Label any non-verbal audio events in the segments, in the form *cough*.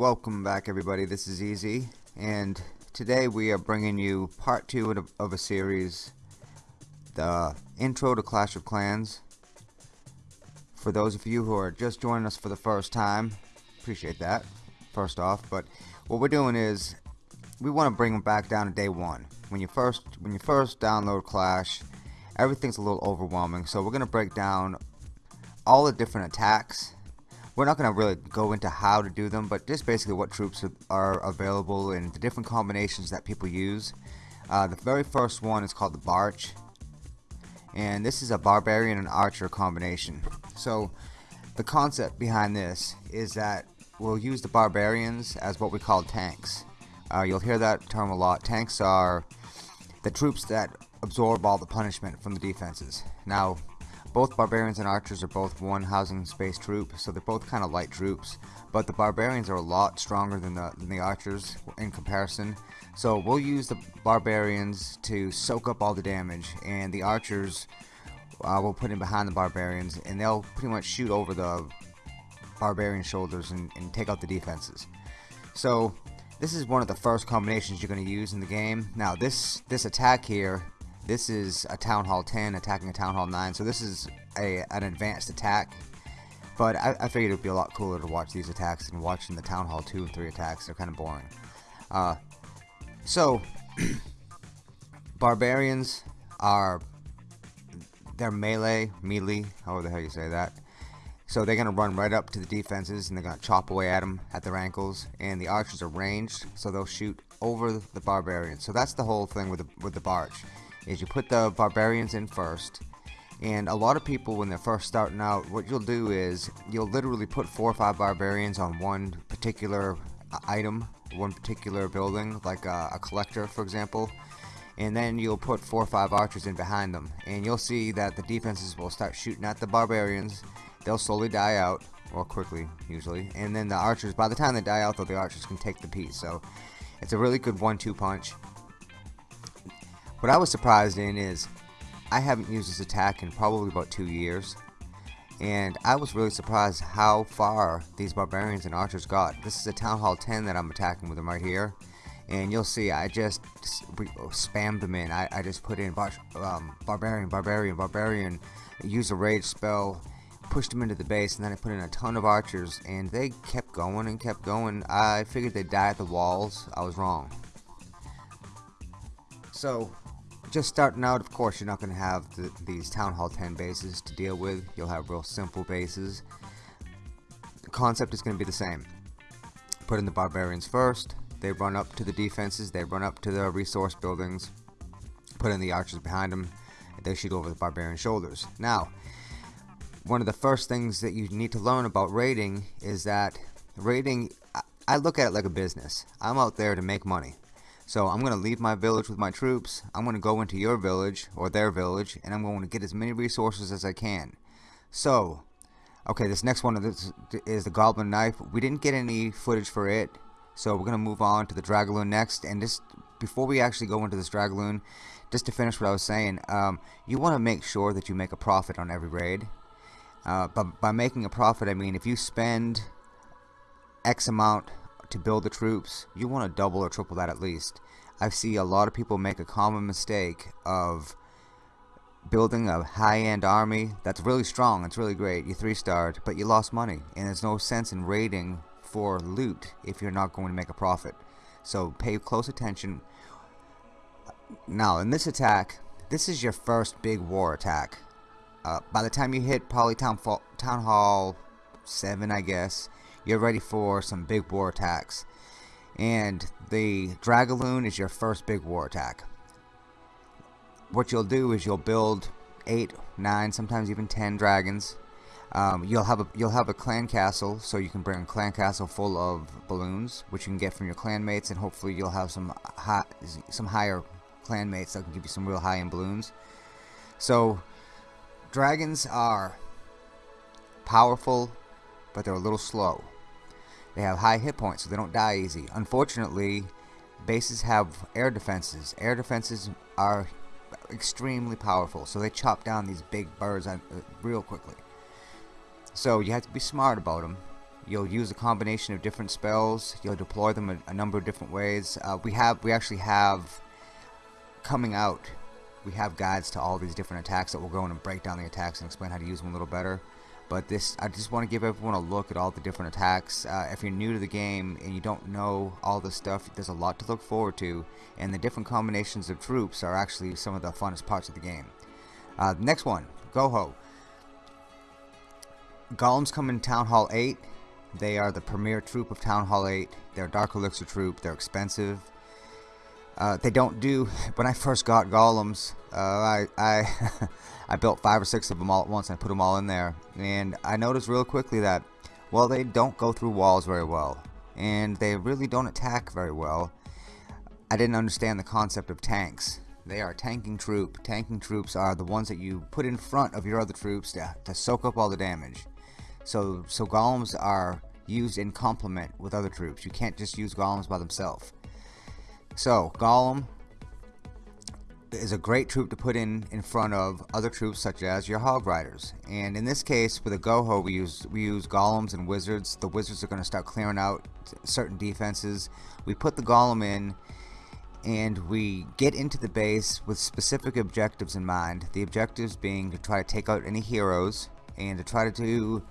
welcome back everybody. This is Easy, and today we are bringing you part two of a series, the Intro to Clash of Clans. For those of you who are just joining us for the first time, appreciate that, first off, but what we're doing is, we want to bring them back down to day one. When you first, when you first download Clash, everything's a little overwhelming, so we're going to break down all the different attacks we're not going to really go into how to do them, but just basically what troops are available and the different combinations that people use. Uh, the very first one is called the Barch, and this is a Barbarian and Archer combination. So the concept behind this is that we'll use the Barbarians as what we call tanks. Uh, you'll hear that term a lot. Tanks are the troops that absorb all the punishment from the defenses. Now, both barbarians and archers are both one housing space troop, so they're both kind of light troops. But the barbarians are a lot stronger than the, than the archers in comparison. So we'll use the barbarians to soak up all the damage, and the archers uh, we'll put in behind the barbarians, and they'll pretty much shoot over the barbarian shoulders and, and take out the defenses. So this is one of the first combinations you're going to use in the game. Now this this attack here this is a Town Hall 10 attacking a Town Hall 9, so this is a an advanced attack. But I, I figured it would be a lot cooler to watch these attacks than watching the Town Hall 2 and 3 attacks. They're kind of boring. Uh, so, *clears throat* Barbarians are they're melee, melee, however the hell you say that. So they're going to run right up to the defenses and they're going to chop away at them at their ankles. And the archers are ranged, so they'll shoot over the barbarians. So that's the whole thing with the, with the Barch is you put the barbarians in first. And a lot of people when they're first starting out what you'll do is you'll literally put four or five barbarians on one particular item one particular building like a, a collector for example. And then you'll put four or five archers in behind them. And you'll see that the defenses will start shooting at the barbarians. They'll slowly die out or quickly usually. And then the archers by the time they die out though the archers can take the piece. So it's a really good one-two punch what I was surprised in is I haven't used this attack in probably about two years and I was really surprised how far these barbarians and archers got. This is a Town Hall 10 that I'm attacking with them right here and you'll see I just spammed them in. I, I just put in bar um, barbarian, barbarian, barbarian, use a rage spell, pushed them into the base and then I put in a ton of archers and they kept going and kept going. I figured they'd die at the walls. I was wrong. So just starting out, of course, you're not going to have the, these Town Hall 10 bases to deal with. You'll have real simple bases. The concept is going to be the same. Put in the barbarians first. They run up to the defenses. They run up to the resource buildings. Put in the archers behind them. They shoot over the barbarian shoulders. Now, one of the first things that you need to learn about raiding is that raiding, I look at it like a business. I'm out there to make money. So I'm going to leave my village with my troops. I'm going to go into your village or their village and I'm going to get as many resources as I can. So, okay, this next one is the Goblin Knife. We didn't get any footage for it. So we're going to move on to the Dragaloon next. And just before we actually go into this Dragaloon, just to finish what I was saying, um, you want to make sure that you make a profit on every raid. Uh, but by making a profit, I mean if you spend X amount to build the troops, you want to double or triple that at least. I see a lot of people make a common mistake of building a high-end army that's really strong, it's really great, you three-starred, but you lost money, and there's no sense in raiding for loot if you're not going to make a profit. So pay close attention. Now, in this attack, this is your first big war attack. Uh, by the time you hit Polytown Town Hall 7, I guess, you're ready for some big war attacks. And the Dragaloon is your first big war attack. What you'll do is you'll build 8, 9, sometimes even 10 dragons. Um, you'll have a you'll have a clan castle, so you can bring a clan castle full of balloons, which you can get from your clanmates, and hopefully you'll have some high, some higher clanmates that can give you some real high-end balloons. So, dragons are powerful, but they're a little slow. They have high hit points, so they don't die easy. Unfortunately, bases have air defenses. Air defenses are extremely powerful, so they chop down these big birds uh, real quickly. So you have to be smart about them. You'll use a combination of different spells. You'll deploy them a, a number of different ways. Uh, we have we actually have coming out. We have guides to all these different attacks that will go in and break down the attacks and explain how to use them a little better. But this, I just want to give everyone a look at all the different attacks. Uh, if you're new to the game and you don't know all this stuff, there's a lot to look forward to. And the different combinations of troops are actually some of the funnest parts of the game. Uh, next one, Goho. Golems come in Town Hall 8. They are the premier troop of Town Hall 8. They're Dark Elixir troop. They're expensive. Uh, they don't do. When I first got golems, uh, I I, *laughs* I built five or six of them all at once and I put them all in there, and I noticed real quickly that well they don't go through walls very well, and they really don't attack very well. I didn't understand the concept of tanks. They are tanking troop. Tanking troops are the ones that you put in front of your other troops to, to soak up all the damage. So so golems are used in complement with other troops. You can't just use golems by themselves. So Golem is a great troop to put in in front of other troops such as your Hog Riders. And in this case, with a Goho, we use we use Golems and Wizards. The Wizards are going to start clearing out certain defenses. We put the Golem in, and we get into the base with specific objectives in mind. The objectives being to try to take out any heroes and to try to do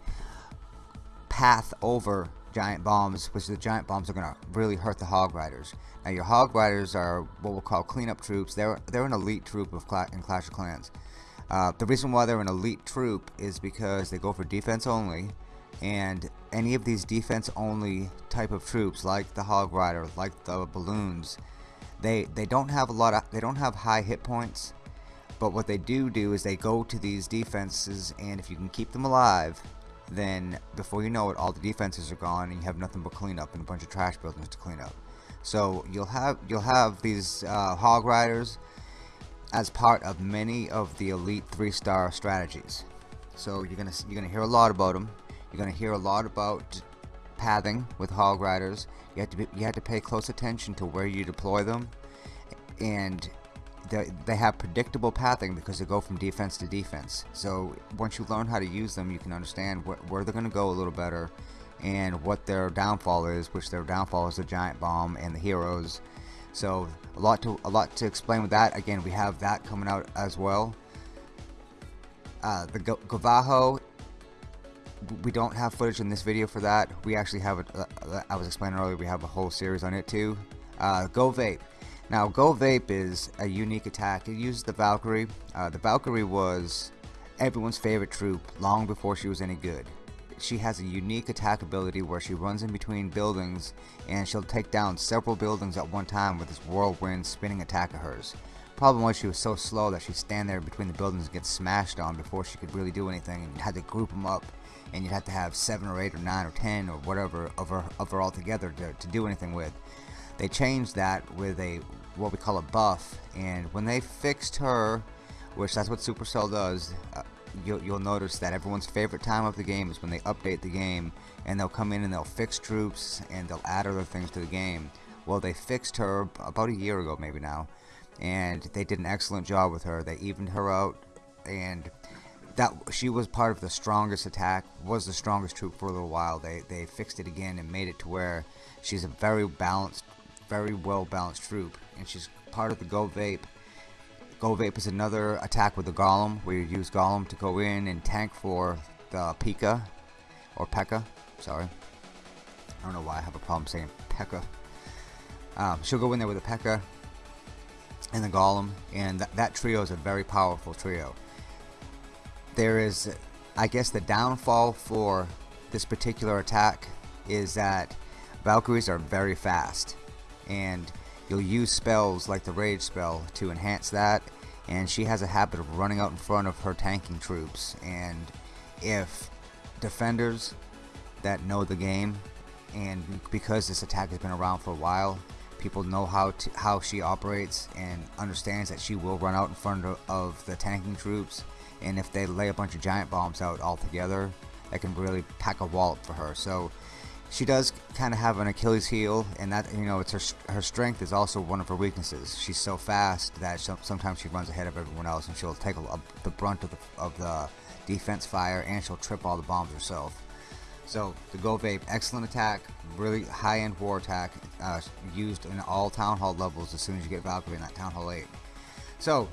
path over giant bombs, which the giant bombs are going to really hurt the Hog Riders. Now your Hog Riders are what we'll call cleanup troops. They're they're an elite troop of Cla in Clash of Clans. Uh, the reason why they're an elite troop is because they go for defense only, and any of these defense only type of troops, like the Hog Rider, like the balloons, they they don't have a lot of they don't have high hit points. But what they do do is they go to these defenses, and if you can keep them alive, then before you know it, all the defenses are gone, and you have nothing but cleanup and a bunch of trash buildings to clean up. So you'll have you'll have these uh, hog riders as part of many of the elite three-star strategies. So you're gonna you're gonna hear a lot about them. You're gonna hear a lot about pathing with hog riders. You have to be, you have to pay close attention to where you deploy them, and they, have predictable pathing because they go from defense to defense. So once you learn how to use them, you can understand wh where they're gonna go a little better and what their downfall is, which their downfall is the giant bomb and the heroes. So a lot to a lot to explain with that. Again, we have that coming out as well. Uh, the Gavajo, we don't have footage in this video for that. We actually have it. Uh, I was explaining earlier. We have a whole series on it too. Uh, Go Vape. Now, Go Vape is a unique attack. It uses the Valkyrie. Uh, the Valkyrie was everyone's favorite troop long before she was any good she has a unique attack ability where she runs in between buildings and she'll take down several buildings at one time with this whirlwind spinning attack of hers. Problem was she was so slow that she'd stand there between the buildings and get smashed on before she could really do anything and you had to group them up and you'd have to have 7 or 8 or 9 or 10 or whatever of her, of her all together to, to do anything with. They changed that with a what we call a buff and when they fixed her which that's what Supercell does uh, you'll, you'll notice that everyone's favorite time of the game is when they update the game and they'll come in and they'll fix troops and they'll add other things to the game. Well, they fixed her about a year ago, maybe now, and they did an excellent job with her. They evened her out, and that she was part of the strongest attack, was the strongest troop for a little while. They they fixed it again and made it to where she's a very balanced, very well balanced troop, and she's part of the Go Vape Go Vape is another attack with the Golem, where you use Golem to go in and tank for the Pika, or Pekka, sorry. I don't know why I have a problem saying Pekka. Um, she'll go in there with a Pekka and the Golem, and th that trio is a very powerful trio. There is, I guess, the downfall for this particular attack is that Valkyries are very fast, and You'll use spells like the Rage spell to enhance that, and she has a habit of running out in front of her tanking troops. And if defenders that know the game, and because this attack has been around for a while, people know how to, how she operates and understands that she will run out in front of, of the tanking troops. And if they lay a bunch of giant bombs out all together, that can really pack a wallop for her. So she does kind of have an Achilles heel, and that you know, it's her her strength is also one of her weaknesses. She's so fast that sometimes she runs ahead of everyone else, and she'll take a, the brunt of the of the defense fire, and she'll trip all the bombs herself. So the Go Vape, excellent attack, really high-end war attack, uh, used in all Town Hall levels as soon as you get Valkyrie in that Town Hall 8. So,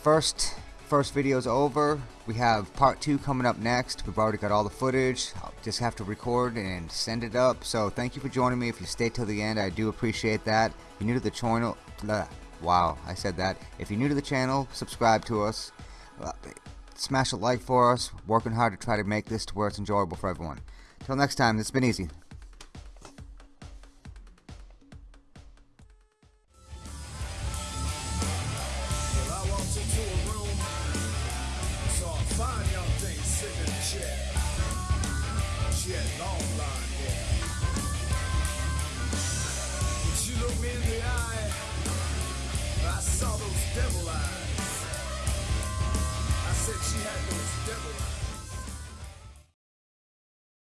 first first video's over. We have part two coming up next. We've already got all the footage. I'll just have to record and send it up. So thank you for joining me. If you stay till the end, I do appreciate that. If you're new to the channel, wow, I said that. If you're new to the channel, subscribe to us. Uh, smash a like for us. Working hard to try to make this to where it's enjoyable for everyone. Till next time, it's been easy.